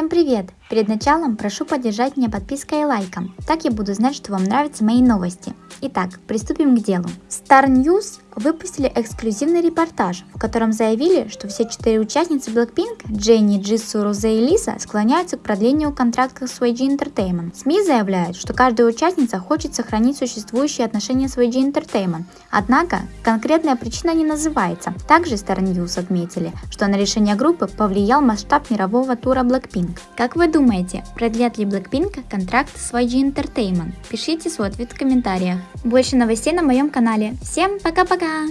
Всем привет! Перед началом прошу поддержать меня подпиской и лайком, так я буду знать, что вам нравятся мои новости. Итак, приступим к делу. Star News выпустили эксклюзивный репортаж, в котором заявили, что все четыре участницы Blackpink, Дженни, Джису, Розе и Лиса, склоняются к продлению контракта с YG Entertainment. СМИ заявляют, что каждая участница хочет сохранить существующие отношения с YG Entertainment, однако конкретная причина не называется. Также Star отметили, что на решение группы повлиял масштаб мирового тура Blackpink. Как вы думаете, продлят ли Blackpink контракт с YG Entertainment? Пишите свой ответ в комментариях. Больше новостей на моем канале. Всем пока-пока! Welcome!